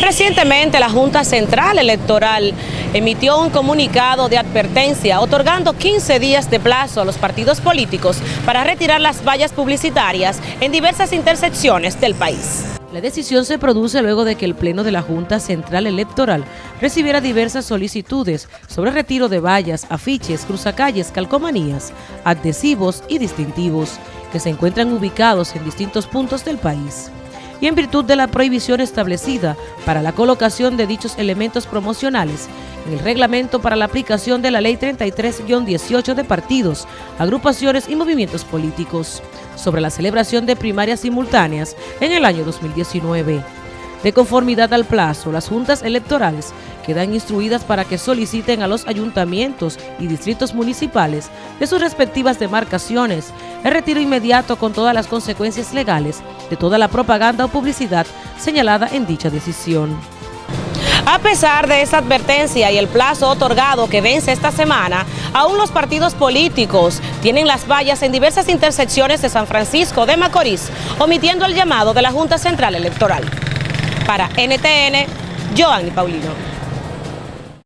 Recientemente la Junta Central Electoral emitió un comunicado de advertencia otorgando 15 días de plazo a los partidos políticos para retirar las vallas publicitarias en diversas intersecciones del país. La decisión se produce luego de que el Pleno de la Junta Central Electoral recibiera diversas solicitudes sobre retiro de vallas, afiches, cruzacalles, calcomanías, adhesivos y distintivos que se encuentran ubicados en distintos puntos del país y en virtud de la prohibición establecida para la colocación de dichos elementos promocionales en el reglamento para la aplicación de la Ley 33-18 de partidos, agrupaciones y movimientos políticos sobre la celebración de primarias simultáneas en el año 2019. De conformidad al plazo, las juntas electorales quedan instruidas para que soliciten a los ayuntamientos y distritos municipales de sus respectivas demarcaciones el retiro inmediato con todas las consecuencias legales de toda la propaganda o publicidad señalada en dicha decisión. A pesar de esa advertencia y el plazo otorgado que vence esta semana, aún los partidos políticos tienen las vallas en diversas intersecciones de San Francisco de Macorís, omitiendo el llamado de la Junta Central Electoral. Para NTN, Joanny Paulino.